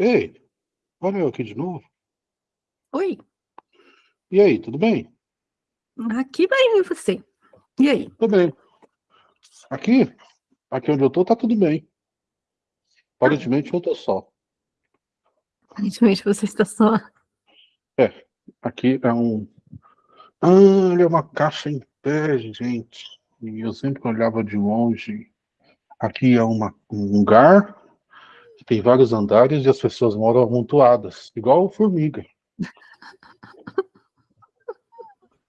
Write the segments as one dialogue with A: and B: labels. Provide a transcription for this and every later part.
A: Ei, olha eu aqui de novo.
B: Oi.
A: E aí, tudo bem?
B: Aqui bem, e você? E aí?
A: Tudo bem. Aqui, aqui onde eu tô, tá tudo bem. Aparentemente eu tô só.
B: Aparentemente você está só.
A: É, aqui é um... Ah, olha, é uma caixa em pé, gente. E eu sempre olhava de longe. Aqui é uma, um lugar tem vários andares e as pessoas moram amontoadas, igual formiga.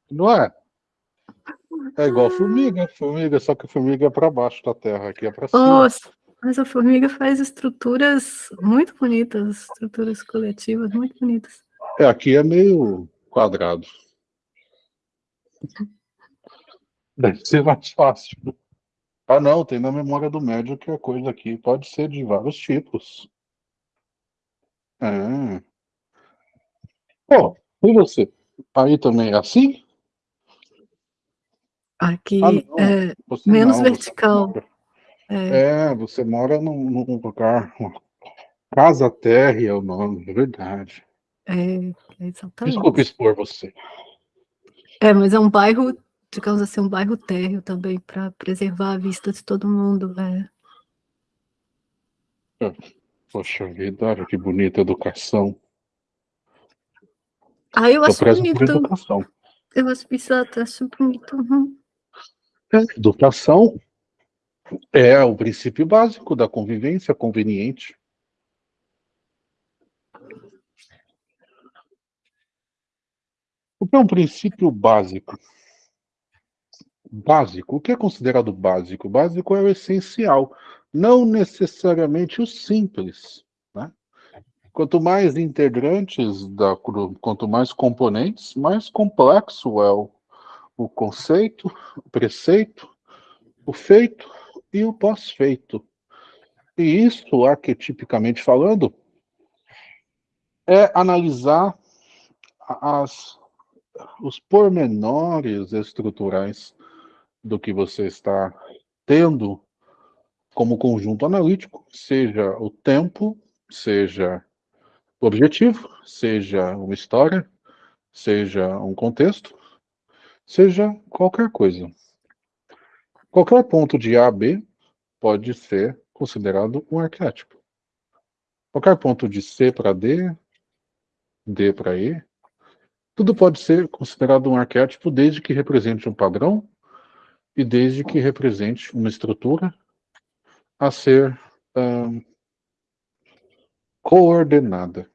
A: Não é? É igual formiga, formiga, só que a formiga é para baixo da terra, aqui é para cima.
B: Nossa, mas a formiga faz estruturas muito bonitas, estruturas coletivas muito bonitas.
A: É, aqui é meio quadrado. Deve ser mais fácil. Ah, não, tem na memória do médio que a coisa aqui pode ser de vários tipos. É. Pô, e você? Aí também é assim?
B: Aqui ah, é menos não, vertical.
A: Mora, é. é. você mora num, num lugar. Casa Terra é o nome, é verdade.
B: É, exatamente.
A: Desculpa expor você.
B: É, mas é um bairro, digamos assim, um bairro térreo também, para preservar a vista de todo mundo. É.
A: é. Poxa vida, que bonita educação.
B: Ah, eu acho bonito. Eu acho exato, acho bonito. Uhum.
A: Educação é o princípio básico da convivência conveniente. O que é um princípio básico? Básico. O que é considerado básico? Básico é o essencial, não necessariamente o simples. Né? Quanto mais integrantes, da, quanto mais componentes, mais complexo é o, o conceito, o preceito, o feito e o pós-feito. E isso, arquetipicamente falando, é analisar as, os pormenores estruturais do que você está tendo como conjunto analítico, seja o tempo, seja o objetivo, seja uma história, seja um contexto, seja qualquer coisa. Qualquer ponto de A a B pode ser considerado um arquétipo. Qualquer ponto de C para D, D para E, tudo pode ser considerado um arquétipo desde que represente um padrão e desde que represente uma estrutura a ser um, coordenada.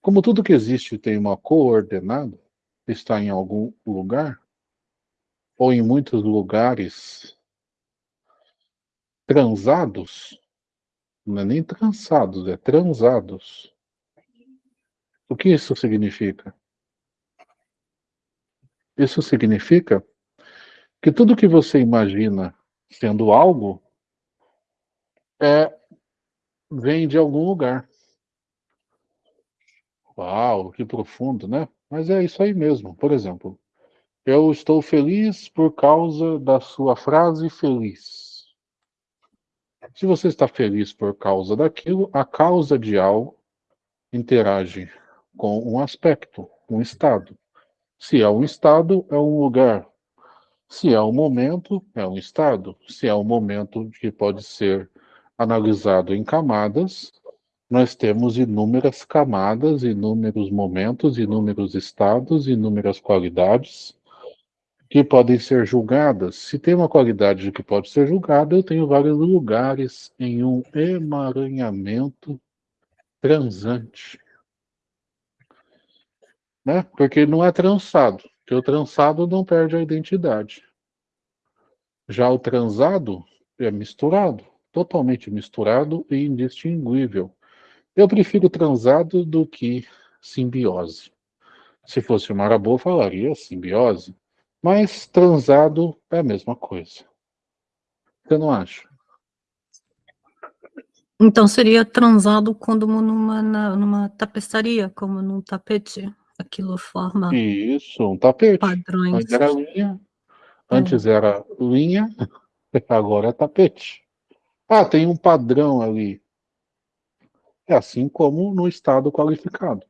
A: Como tudo que existe tem uma coordenada, está em algum lugar, ou em muitos lugares, transados, não é nem transados, é transados. O que isso significa? Isso significa que tudo que você imagina sendo algo é vem de algum lugar. Uau, que profundo, né? Mas é isso aí mesmo. Por exemplo, eu estou feliz por causa da sua frase feliz. Se você está feliz por causa daquilo, a causa de algo interage com um aspecto, um estado. Se é um estado, é um lugar. Se é um momento, é um estado. Se é um momento que pode ser analisado em camadas, nós temos inúmeras camadas, inúmeros momentos, inúmeros estados, inúmeras qualidades que podem ser julgadas. Se tem uma qualidade que pode ser julgada, eu tenho vários lugares em um emaranhamento transante. Né? Porque não é trançado, porque o trançado não perde a identidade. Já o transado é misturado, totalmente misturado e indistinguível. Eu prefiro transado do que simbiose. Se fosse o Marabô, falaria simbiose. Mas transado é a mesma coisa. Você não acha?
B: Então seria transado quando numa, numa tapeçaria, como num tapete. Aquilo forma.
A: Isso, um tapete.
B: Padrões.
A: Antes era linha. Antes é. era linha, agora é tapete. Ah, tem um padrão ali. É assim como no estado qualificado.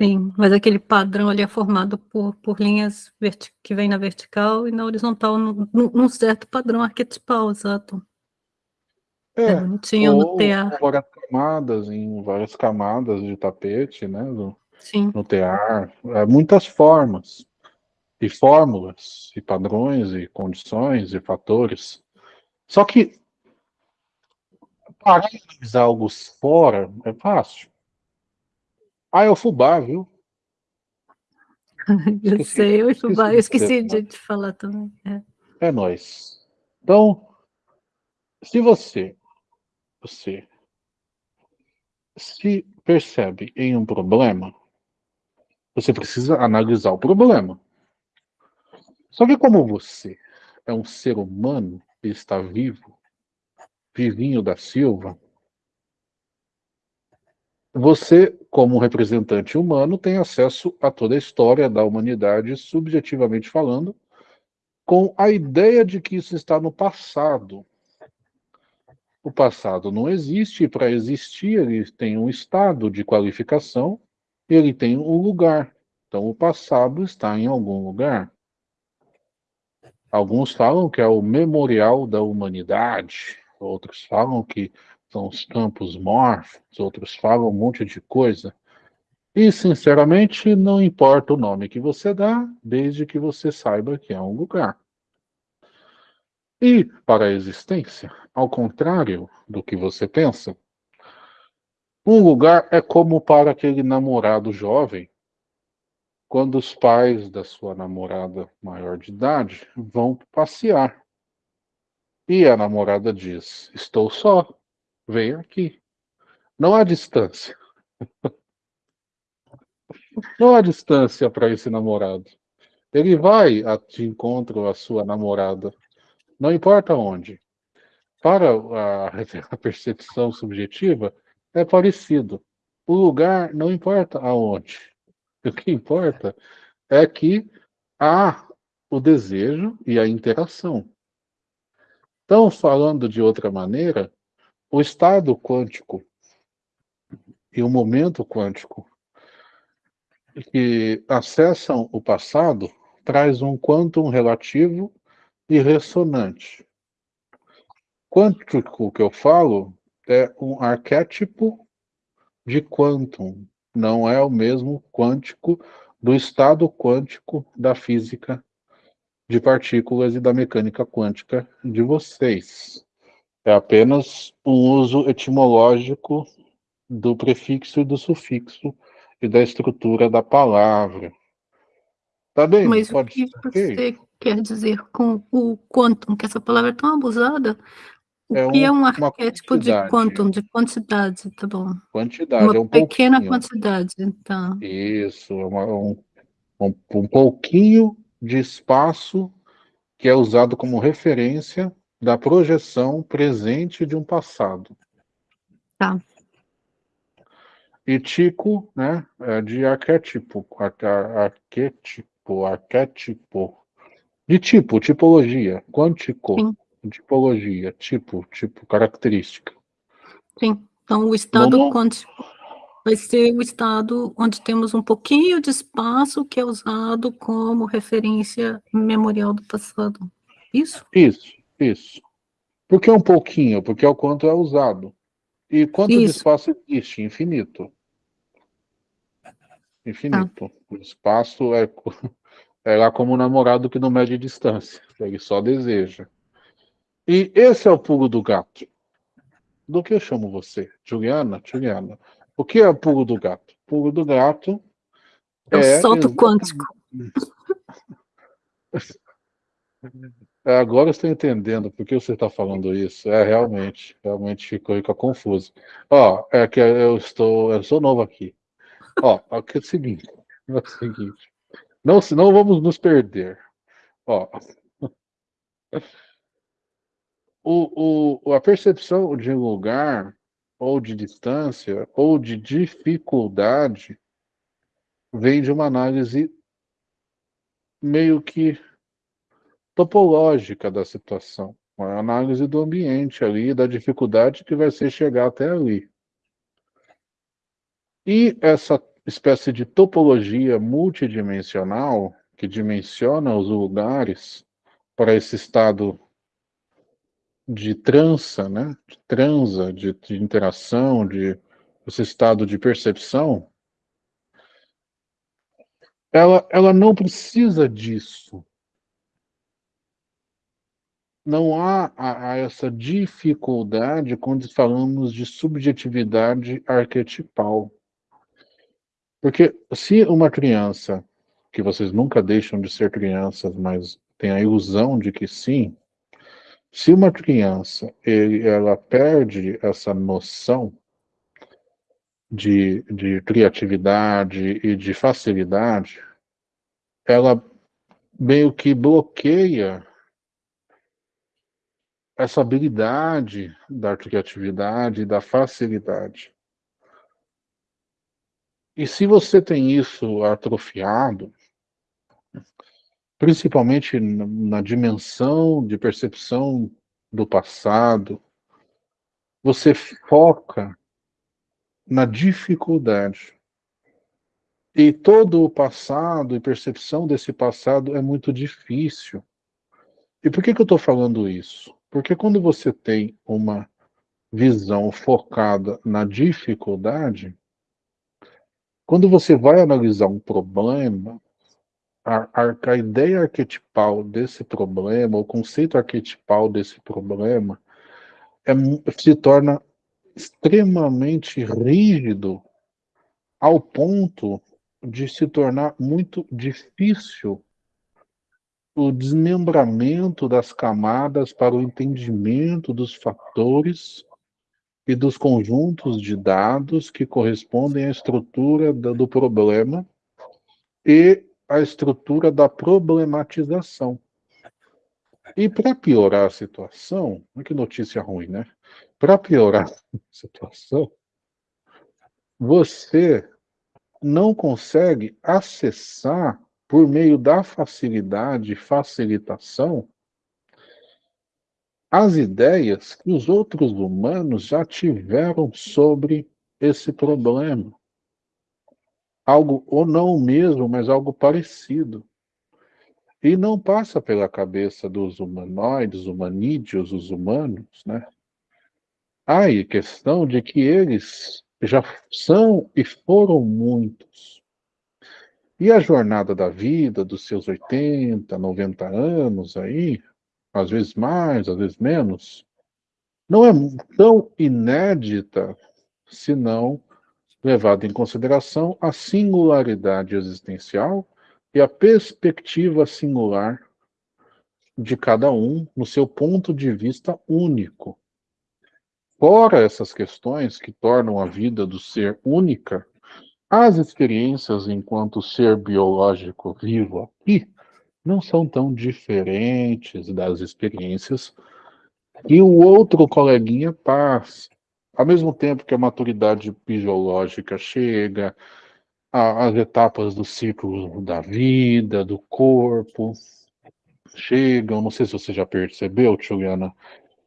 B: Sim, mas aquele padrão ali é formado por, por linhas que vem na vertical e na horizontal, num, num certo padrão arquetipal, exato.
A: É, é bonitinho ou, no tear. várias camadas, em várias camadas de tapete, né? No,
B: Sim.
A: no tear. Muitas formas, e fórmulas, e padrões, e condições, e fatores. Só que para analisar algo fora é fácil. Ah, é o fubá, viu?
B: eu esqueci, sei, eu, fubá, eu esqueci de, de falar também.
A: É, é nóis. Então, se você, você se percebe em um problema, você precisa analisar o problema. Só que como você é um ser humano e está vivo, vivinho da Silva, você, como representante humano, tem acesso a toda a história da humanidade, subjetivamente falando, com a ideia de que isso está no passado. O passado não existe, e para existir ele tem um estado de qualificação, ele tem um lugar. Então o passado está em algum lugar. Alguns falam que é o memorial da humanidade, outros falam que são os campos morphos, outros falam um monte de coisa. E, sinceramente, não importa o nome que você dá, desde que você saiba que é um lugar. E, para a existência, ao contrário do que você pensa, um lugar é como para aquele namorado jovem, quando os pais da sua namorada maior de idade vão passear. E a namorada diz: Estou só vem aqui. Não há distância. Não há distância para esse namorado. Ele vai de encontro à sua namorada, não importa onde. Para a, a percepção subjetiva, é parecido. O lugar não importa aonde. O que importa é que há o desejo e a interação. Então, falando de outra maneira, o estado quântico e o momento quântico que acessam o passado traz um quantum relativo e ressonante. Quântico que eu falo é um arquétipo de quantum, não é o mesmo quântico do estado quântico da física de partículas e da mecânica quântica de vocês. É apenas um uso etimológico do prefixo e do sufixo e da estrutura da palavra. Tá bem?
B: Mas o que você quer dizer com o quantum, que essa palavra é tão abusada? O é que é um arquétipo de quantum, de quantidade, tá bom?
A: Quantidade,
B: uma
A: é um
B: pequena pouquinho. quantidade, então.
A: Isso, é uma, um, um, um pouquinho de espaço que é usado como referência da projeção presente de um passado.
B: Tá.
A: E tico, né, é de arquétipo, arquétipo, arquétipo, de tipo, tipologia, quântico, Sim. Tipologia, tipo, tipo, característica.
B: Sim, então o estado quântico vai ser o estado onde temos um pouquinho de espaço que é usado como referência memorial do passado. Isso?
A: Isso. Isso. Por que um pouquinho? Porque é o quanto é usado. E quanto Isso. de espaço existe? Infinito. Infinito. Ah. O espaço é, é lá como um namorado que não mede distância. Ele só deseja. E esse é o pulo do gato. Do que eu chamo você? Juliana? Juliana. O que é o pulo do gato? O pulo do gato
B: é... É o salto quântico.
A: É, agora eu estou entendendo por que você está falando isso. É realmente, realmente ficou, ficou confuso. Ó, é que eu estou, eu sou novo aqui. Ó, aqui é o seguinte, é o seguinte. Não, senão vamos nos perder. Ó, o, o, a percepção de lugar, ou de distância, ou de dificuldade, vem de uma análise meio que topológica da situação, uma análise do ambiente ali, da dificuldade que vai ser chegar até ali. E essa espécie de topologia multidimensional que dimensiona os lugares para esse estado de trança, né? de transa, de, de interação, de esse estado de percepção, ela, ela não precisa disso. Não há a, a essa dificuldade quando falamos de subjetividade arquetipal. Porque se uma criança, que vocês nunca deixam de ser crianças, mas tem a ilusão de que sim, se uma criança ele, ela perde essa noção de, de criatividade e de facilidade, ela meio que bloqueia essa habilidade da criatividade e da facilidade. E se você tem isso atrofiado, principalmente na dimensão de percepção do passado, você foca na dificuldade. E todo o passado e percepção desse passado é muito difícil. E por que, que eu estou falando isso? Porque quando você tem uma visão focada na dificuldade, quando você vai analisar um problema, a, a, a ideia arquetipal desse problema, o conceito arquetipal desse problema, é, se torna extremamente rígido ao ponto de se tornar muito difícil o desmembramento das camadas para o entendimento dos fatores e dos conjuntos de dados que correspondem à estrutura do problema e à estrutura da problematização. E para piorar a situação, que notícia ruim, né? Para piorar a situação, você não consegue acessar, por meio da facilidade facilitação, as ideias que os outros humanos já tiveram sobre esse problema. Algo, ou não o mesmo, mas algo parecido. E não passa pela cabeça dos humanoides, humanídeos, os humanos, né? Aí, questão de que eles já são e foram muitos. E a jornada da vida, dos seus 80, 90 anos aí, às vezes mais, às vezes menos, não é tão inédita se não levada em consideração a singularidade existencial e a perspectiva singular de cada um no seu ponto de vista único. Fora essas questões que tornam a vida do ser única, as experiências enquanto ser biológico vivo aqui não são tão diferentes das experiências que o outro coleguinha passa. Ao mesmo tempo que a maturidade biológica chega, a, as etapas do ciclo da vida, do corpo, chegam, não sei se você já percebeu, Juliana,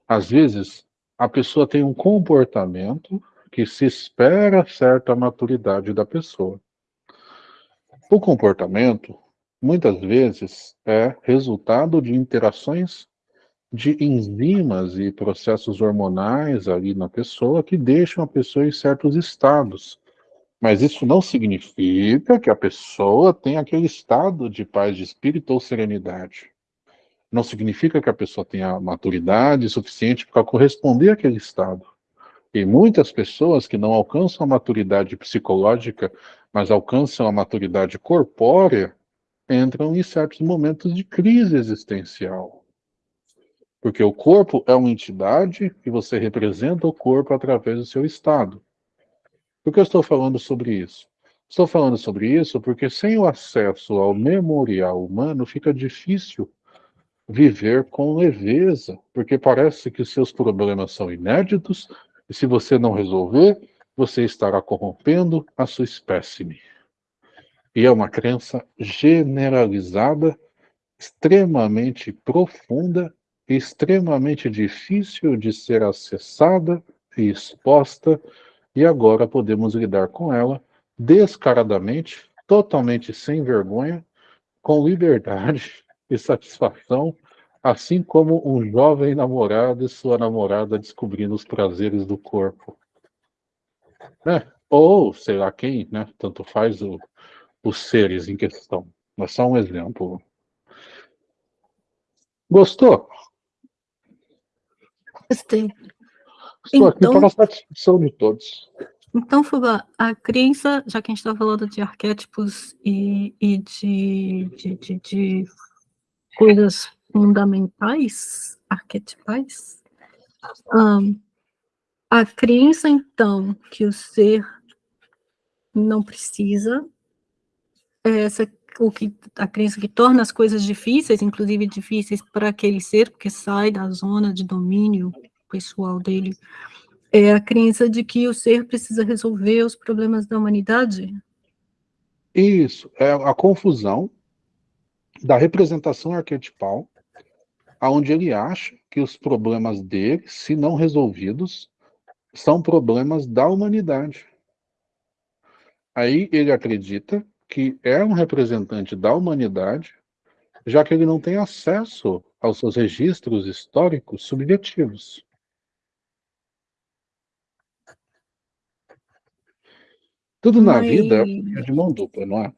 A: às vezes a pessoa tem um comportamento que se espera certa maturidade da pessoa. O comportamento, muitas vezes, é resultado de interações de enzimas e processos hormonais ali na pessoa que deixam a pessoa em certos estados. Mas isso não significa que a pessoa tenha aquele estado de paz de espírito ou serenidade não significa que a pessoa tenha maturidade suficiente para corresponder àquele estado. E muitas pessoas que não alcançam a maturidade psicológica, mas alcançam a maturidade corpórea, entram em certos momentos de crise existencial. Porque o corpo é uma entidade e você representa o corpo através do seu estado. Por que eu estou falando sobre isso? Estou falando sobre isso porque sem o acesso ao memorial humano fica difícil viver com leveza, porque parece que os seus problemas são inéditos e se você não resolver, você estará corrompendo a sua espécime. E é uma crença generalizada, extremamente profunda extremamente difícil de ser acessada e exposta e agora podemos lidar com ela descaradamente, totalmente sem vergonha, com liberdade e satisfação, assim como um jovem namorado e sua namorada descobrindo os prazeres do corpo. Né? Ou, sei lá quem, né? tanto faz o, os seres em questão. Mas só um exemplo. Gostou?
B: Gostei.
A: Estou então, aqui para a satisfação de todos.
B: Então, Fuga, a crença, já que a gente está falando de arquétipos e, e de, de, de, de, coisas fundamentais, arquetipais, um, a crença, então, que o ser não precisa, é essa o que a crença que torna as coisas difíceis, inclusive difíceis para aquele ser, porque sai da zona de domínio pessoal dele, é a crença de que o ser precisa resolver os problemas da humanidade?
A: Isso, é a confusão da representação arquetipal, aonde ele acha que os problemas dele, se não resolvidos, são problemas da humanidade. Aí ele acredita que é um representante da humanidade, já que ele não tem acesso aos seus registros históricos subjetivos. Tudo na Mas... vida é de mão dupla, não é?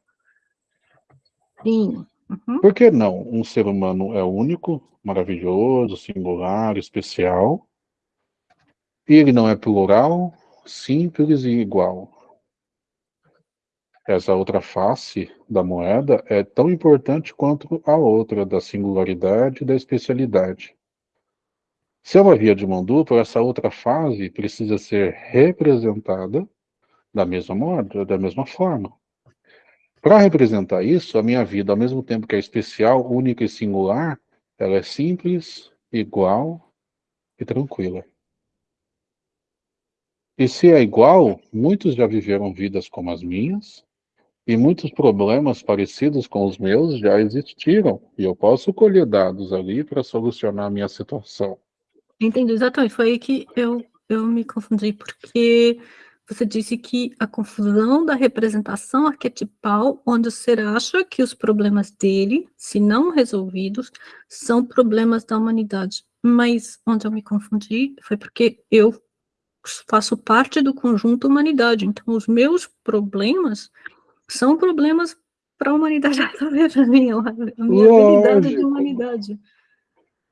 B: Sim.
A: Uhum. Por que não? Um ser humano é único, maravilhoso, singular, especial, e ele não é plural, simples e igual essa outra face da moeda é tão importante quanto a outra, da singularidade e da especialidade. Se é uma via de mão dupla, essa outra fase precisa ser representada da mesma moeda, da mesma forma. Para representar isso, a minha vida, ao mesmo tempo que é especial, única e singular, ela é simples, igual e tranquila. E se é igual, muitos já viveram vidas como as minhas, e muitos problemas parecidos com os meus já existiram, e eu posso colher dados ali para solucionar a minha situação.
B: Entendi, exatamente. Foi aí que eu, eu me confundi, porque você disse que a confusão da representação arquetipal, onde o ser acha que os problemas dele, se não resolvidos, são problemas da humanidade. Mas onde eu me confundi foi porque eu faço parte do conjunto humanidade, então os meus problemas são problemas para a humanidade para mim, a minha habilidade de humanidade.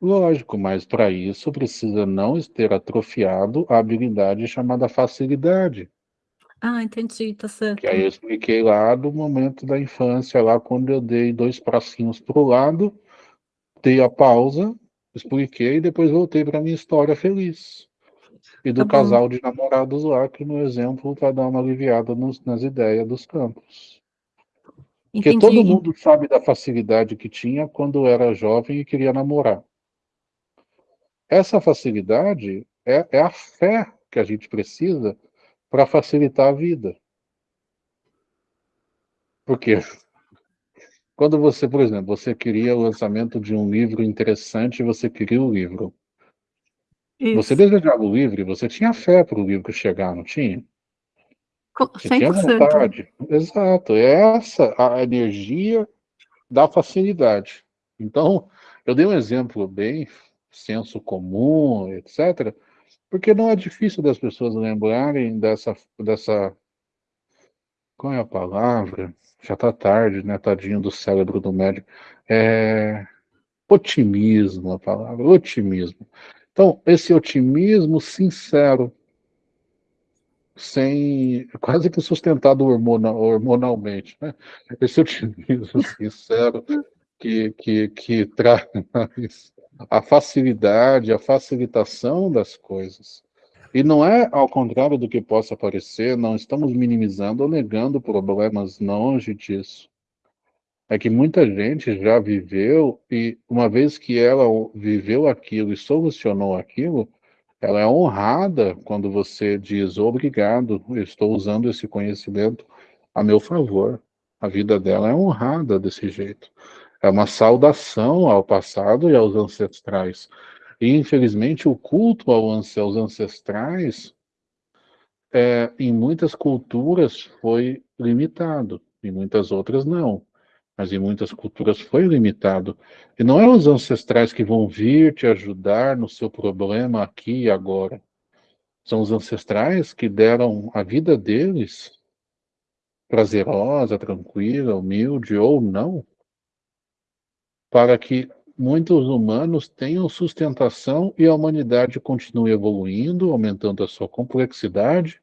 A: Lógico, mas para isso precisa não ter atrofiado a habilidade chamada facilidade.
B: Ah, entendi, tá certo.
A: Que aí eu expliquei lá do momento da infância, lá quando eu dei dois pracinhos para o lado, dei a pausa, expliquei e depois voltei para minha história feliz. E do tá casal de namorados lá, que no exemplo para dar uma aliviada nos, nas ideias dos campos. Entendi. Porque todo mundo sabe da facilidade que tinha quando era jovem e queria namorar. Essa facilidade é, é a fé que a gente precisa para facilitar a vida. Por quê? Quando você, por exemplo, você queria o lançamento de um livro interessante, você queria o livro. Isso. Você desejava o livro, você tinha fé para o livro chegar, não tinha?
B: Você 100%. tinha vontade.
A: Exato, é essa a energia da facilidade. Então, eu dei um exemplo bem senso comum, etc., porque não é difícil das pessoas lembrarem dessa, dessa qual é a palavra? Já está tarde, né? Tadinho do cérebro do médico. É otimismo, a palavra, otimismo. Então, esse otimismo sincero, sem quase que sustentado hormonal, hormonalmente, né? esse otimismo sincero que, que, que traz a facilidade, a facilitação das coisas. E não é ao contrário do que possa parecer, não estamos minimizando ou negando problemas longe disso é que muita gente já viveu e uma vez que ela viveu aquilo e solucionou aquilo, ela é honrada quando você diz obrigado, eu estou usando esse conhecimento a meu favor. A vida dela é honrada desse jeito. É uma saudação ao passado e aos ancestrais. E infelizmente o culto aos ancestrais é, em muitas culturas foi limitado, em muitas outras não. Mas em muitas culturas foi limitado. E não é os ancestrais que vão vir te ajudar no seu problema aqui e agora. São os ancestrais que deram a vida deles prazerosa, tranquila, humilde ou não, para que muitos humanos tenham sustentação e a humanidade continue evoluindo, aumentando a sua complexidade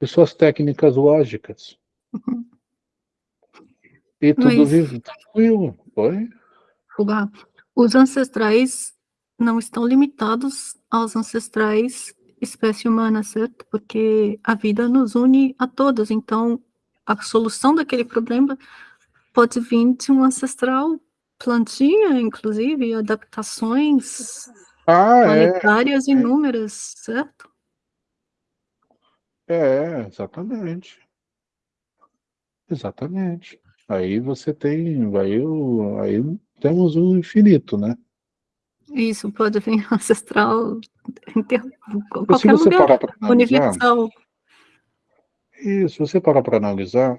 A: e suas técnicas lógicas. E tudo Mas, vive tranquilo, foi?
B: Os ancestrais não estão limitados aos ancestrais espécie humana, certo? Porque a vida nos une a todos, então a solução daquele problema pode vir de um ancestral plantinha, inclusive, adaptações ah, é. planetárias é. inúmeras, certo?
A: É, exatamente. Exatamente. Aí você tem, aí, aí temos o infinito, né?
B: Isso, pode vir ancestral, inter... qualquer lugar, analisar, universal.
A: Isso, se você parar para analisar,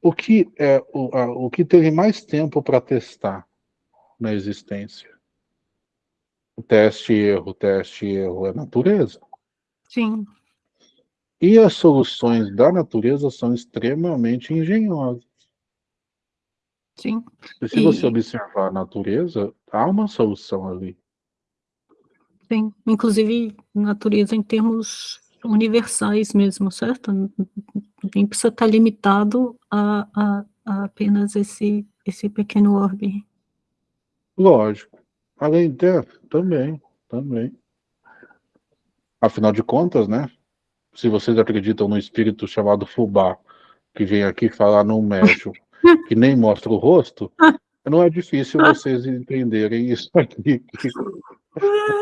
A: o que, é, o, a, o que teve mais tempo para testar na existência? O teste erro, o teste erro é a natureza.
B: Sim.
A: E as soluções da natureza são extremamente engenhosas.
B: Sim.
A: E se e... você observar a natureza, há uma solução ali.
B: Sim, inclusive natureza em termos universais mesmo, certo? Nem precisa estar limitado a, a, a apenas esse, esse pequeno orbe.
A: Lógico. Além de, também, também. Afinal de contas, né? Se vocês acreditam no espírito chamado Fubá, que vem aqui falar num médium, que nem mostra o rosto, não é difícil vocês entenderem isso aqui.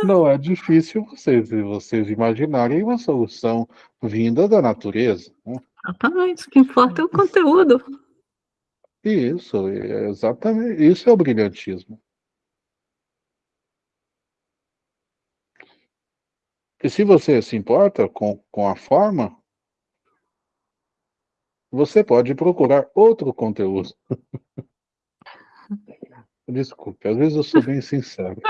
A: Não é difícil vocês, vocês imaginarem uma solução vinda da natureza. Né?
B: Exatamente, o que importa é o conteúdo.
A: Isso, exatamente. Isso é o brilhantismo. E se você se importa com, com a forma, você pode procurar outro conteúdo. Desculpe, às vezes eu sou bem sincero.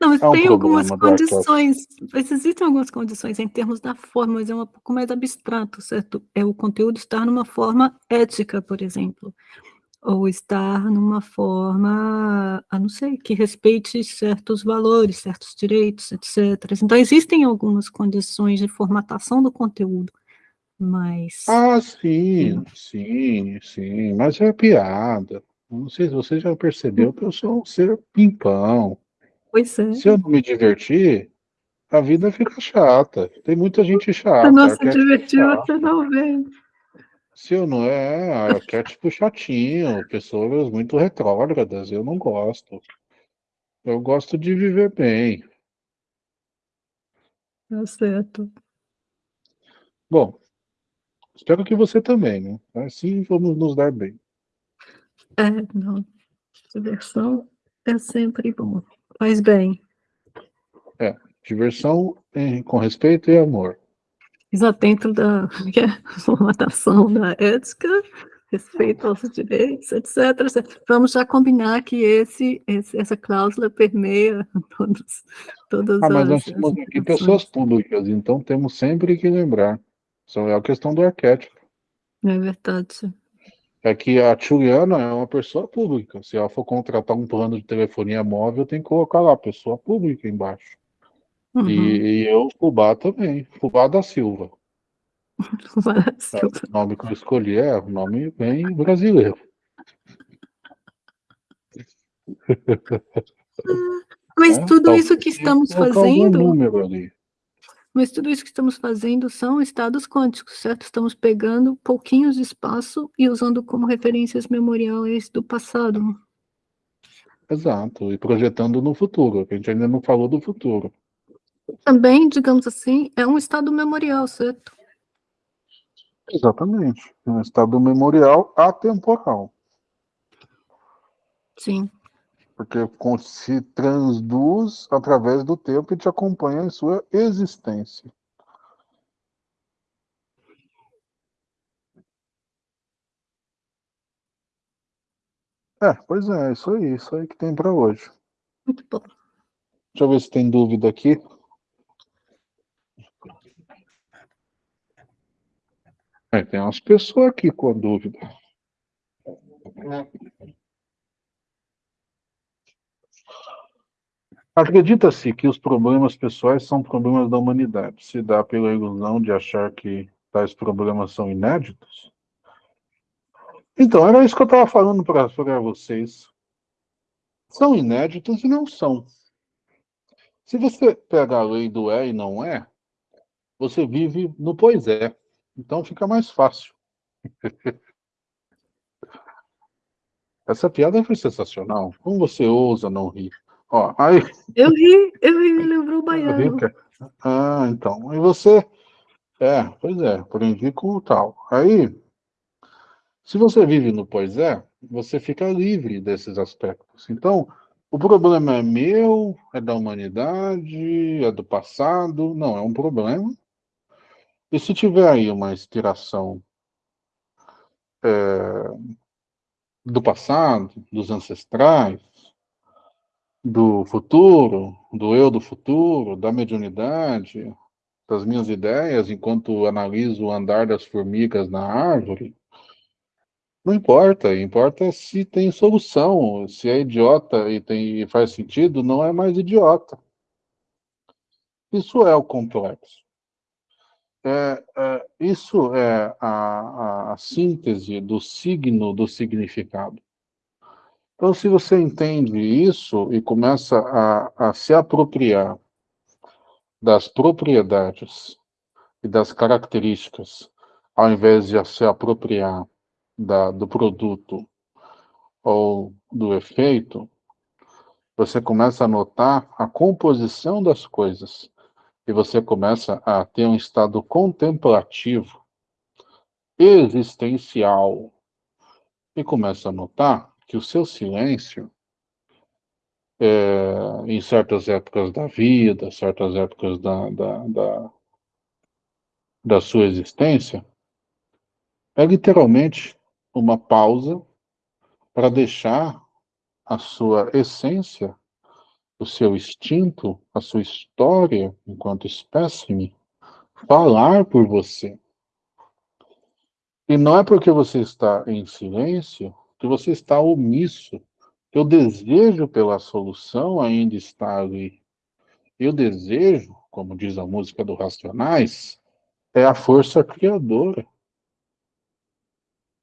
B: Não, mas é um tem algumas condições, existem algumas condições em termos da forma, mas é um pouco mais abstrato, certo? É o conteúdo estar numa forma ética, por exemplo, ou estar numa forma, a não sei, que respeite certos valores, certos direitos, etc. Então, existem algumas condições de formatação do conteúdo, mas...
A: Ah, sim, sim, sim, mas é piada. Não sei se você já percebeu que eu sou um ser pimpão.
B: Pois é.
A: Se eu não me divertir, a vida fica chata. Tem muita gente chata.
B: Não se divertir, você não vê.
A: Se eu não é, quer tipo chatinho, pessoas muito retrógradas, eu não gosto. Eu gosto de viver bem.
B: Tá certo.
A: Bom, espero que você também, né? Assim vamos nos dar bem.
B: É, não. Diversão é sempre bom. Faz bem.
A: É, diversão em, com respeito e amor.
B: Exato, dentro da é, formatação da ética, respeito aos direitos, etc, etc. Vamos já combinar que esse, esse, essa cláusula permeia todos, todas
A: ah, mas nós temos aqui pessoas públicas, então temos sempre que lembrar. É a questão do arquétipo.
B: É verdade
A: é que a Juliana é uma pessoa pública. Se ela for contratar um plano de telefonia móvel, tem que colocar lá, pessoa pública embaixo. Uhum. E, e, eu, Fubá também, Fubá da Silva.
B: Fubá da Silva.
A: É, o nome que eu escolhi é um nome bem brasileiro.
B: Mas é, tudo isso que estamos fazendo. Um número ali. Mas tudo isso que estamos fazendo são estados quânticos, certo? Estamos pegando pouquinhos de espaço e usando como referências memoriais do passado.
A: Exato, e projetando no futuro, que a gente ainda não falou do futuro.
B: Também, digamos assim, é um estado memorial, certo?
A: Exatamente, é um estado memorial atemporal.
B: Sim
A: porque se transduz através do tempo e te acompanha em sua existência. É, pois é, isso aí, isso aí que tem para hoje.
B: Muito bom.
A: Deixa eu ver se tem dúvida aqui. É, tem umas pessoas aqui com a dúvida. É. Acredita-se que os problemas pessoais são problemas da humanidade. Se dá pela ilusão de achar que tais problemas são inéditos? Então, era isso que eu estava falando para vocês. São inéditos e não são. Se você pega a lei do é e não é, você vive no pois é. Então fica mais fácil. Essa piada foi sensacional. Como você ousa não rir? Ó, aí...
B: Eu ri, eu ri, me lembrou o baiano.
A: Ah, então. E você... É, pois é, aprendi com o tal. Aí, se você vive no pois é, você fica livre desses aspectos. Então, o problema é meu, é da humanidade, é do passado. Não, é um problema e se tiver aí uma inspiração é, do passado, dos ancestrais, do futuro, do eu do futuro, da mediunidade, das minhas ideias, enquanto analiso o andar das formigas na árvore, não importa, importa se tem solução, se é idiota e tem, faz sentido, não é mais idiota. Isso é o complexo. É, é, isso é a, a, síntese do signo do significado. Então, se você entende isso e começa a, a se apropriar das propriedades e das características, ao invés de se apropriar da, do produto ou do efeito, você começa a notar a composição das coisas e você começa a ter um estado contemplativo, existencial, e começa a notar que o seu silêncio, é, em certas épocas da vida, certas épocas da, da, da, da sua existência, é literalmente uma pausa para deixar a sua essência o seu instinto, a sua história enquanto espécime, falar por você. E não é porque você está em silêncio que você está omisso, que o desejo pela solução ainda está ali. E o desejo, como diz a música do Racionais, é a força criadora.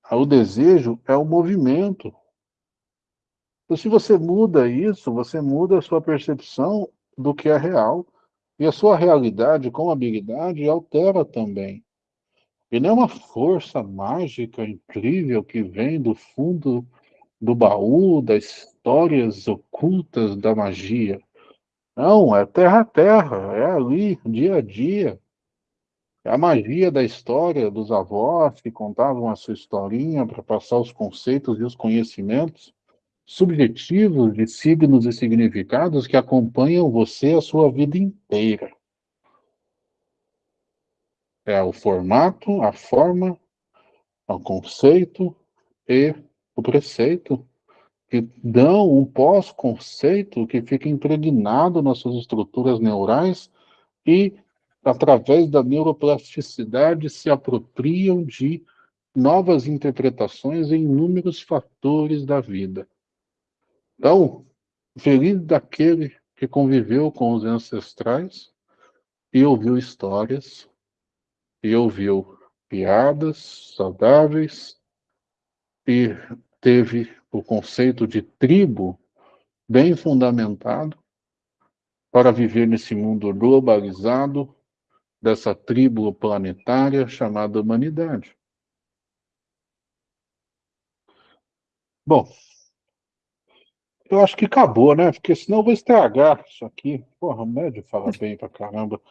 A: O desejo é o movimento, então, se você muda isso, você muda a sua percepção do que é real. E a sua realidade com habilidade altera também. E não é uma força mágica incrível que vem do fundo do baú das histórias ocultas da magia. Não, é terra a terra, é ali, dia a dia. É a magia da história dos avós que contavam a sua historinha para passar os conceitos e os conhecimentos subjetivos de signos e significados que acompanham você a sua vida inteira. É o formato, a forma, o conceito e o preceito que dão um pós-conceito que fica impregnado nas suas estruturas neurais e, através da neuroplasticidade, se apropriam de novas interpretações em inúmeros fatores da vida. Então, feliz daquele que conviveu com os ancestrais e ouviu histórias, e ouviu piadas saudáveis, e teve o conceito de tribo bem fundamentado para viver nesse mundo globalizado dessa tribo planetária chamada humanidade. Bom, eu acho que acabou, né? Porque senão eu vou estragar isso aqui. Porra, médio fala bem pra caramba.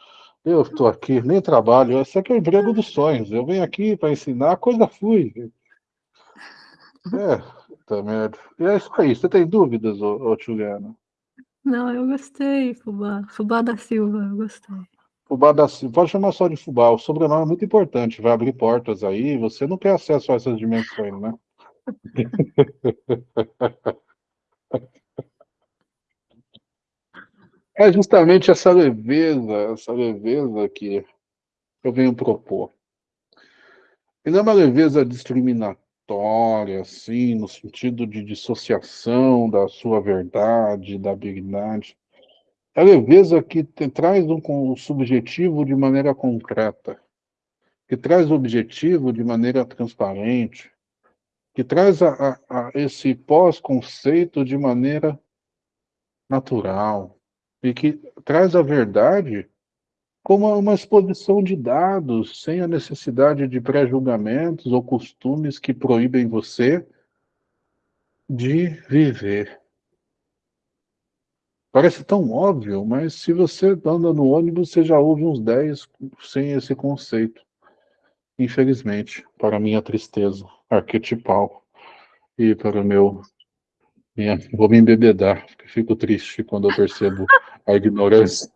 A: Eu estou aqui, nem trabalho. Esse aqui é o emprego dos sonhos. Eu venho aqui para ensinar, a coisa flui. É, tá merda. E é isso aí. Você tem dúvidas, ô, ô Juliana?
B: Não, eu gostei, Fubá. Fubá da Silva, eu gostei.
A: Fubá da Silva. Pode chamar só de Fubá. O sobrenome é muito importante. Vai abrir portas aí. Você não tem acesso a essas dimensões, né? É justamente essa leveza, essa leveza que eu venho propor. E não é uma leveza discriminatória, assim, no sentido de dissociação da sua verdade, da habilidade. É leveza que te, traz um, um subjetivo de maneira concreta, que traz o objetivo de maneira transparente, que traz a, a, a esse pós-conceito de maneira natural, e que traz a verdade como uma exposição de dados, sem a necessidade de pré-julgamentos ou costumes que proíbem você de viver. Parece tão óbvio, mas se você anda no ônibus, você já ouve uns 10 sem esse conceito. Infelizmente, para minha tristeza arquetipal e para o meu minha, vou me embebedar, fico triste quando eu percebo a ignorância.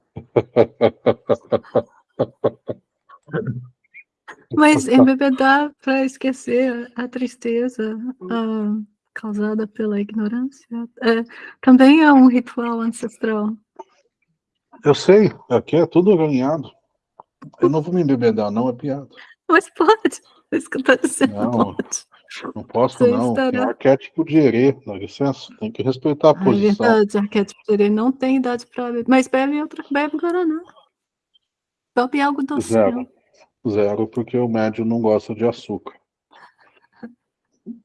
B: Mas embebedar para esquecer a tristeza uh, causada pela ignorância é, também é um ritual ancestral.
A: Eu sei, aqui é tudo ganhado. Eu não vou me embebedar, não, é piada.
B: Mas pode, é isso que eu estou dizendo.
A: Não, pode. Não posso, Você não. Estará... É arquétipo de herê, dá licença. Tem que respeitar a posição.
B: É verdade, arquétipo de herê não tem idade para beber. Mas bebe outra, bebe Guaraná. Bebe algo doce.
A: Zero. Zero, porque o médio não gosta de açúcar.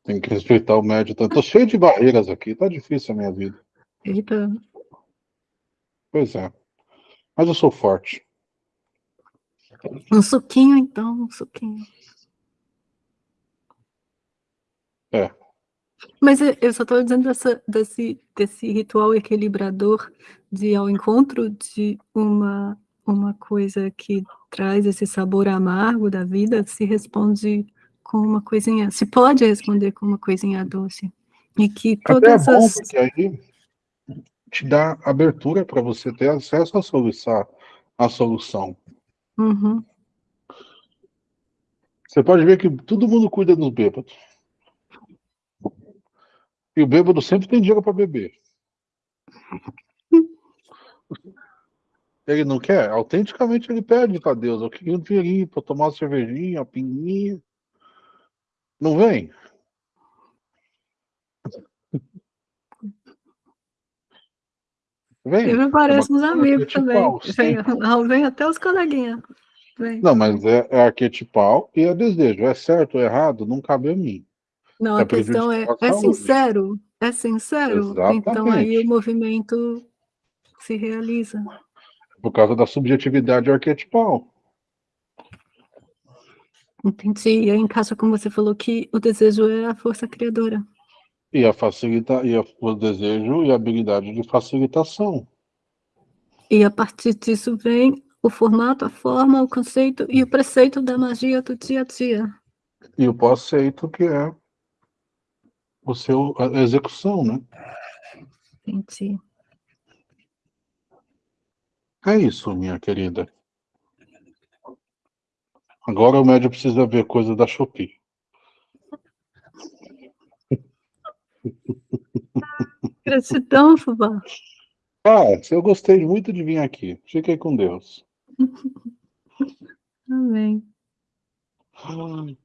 A: Tem que respeitar o médio. Tô cheio de barreiras aqui, tá difícil a minha vida.
B: Eita.
A: Pois é. Mas eu sou forte.
B: Um suquinho, então, um suquinho.
A: É.
B: Mas eu só estou dizendo dessa, desse, desse ritual equilibrador de ao encontro de uma, uma coisa que traz esse sabor amargo da vida, se responde com uma coisinha, se pode responder com uma coisinha doce. E que todas
A: Até é bom, as... porque aí te dá abertura para você ter acesso à solução. À solução.
B: Uhum.
A: Você pode ver que todo mundo cuida dos bêbados. E o bêbado sempre tem dinheiro para beber. Ele não quer? Autenticamente ele pede para Deus. Eu queria um dinheirinho para tomar uma cervejinha, uma pinguinha. Não vem?
B: Vem. Eu me pareço uns amigos também. Vem, vem até os coleguinhas.
A: Não, mas é, é arquetipal e é desejo. É certo ou errado, não cabe a mim.
B: Não, é a questão é, é sincero? É sincero?
A: Exatamente.
B: Então aí o movimento se realiza.
A: Por causa da subjetividade arquetipal.
B: Entendi. E aí encaixa como você falou que o desejo é a força criadora.
A: E a facilita e a, o desejo e a habilidade de facilitação.
B: E a partir disso vem o formato, a forma, o conceito e o preceito da magia do dia a dia.
A: E o conceito que é o seu, a execução, né?
B: Entendi.
A: É isso, minha querida. Agora o médio precisa ver coisa da Shopee.
B: Gratidão, Fubá.
A: Ah, eu gostei muito de vir aqui. Fiquei com Deus.
B: Amém.
A: Ai.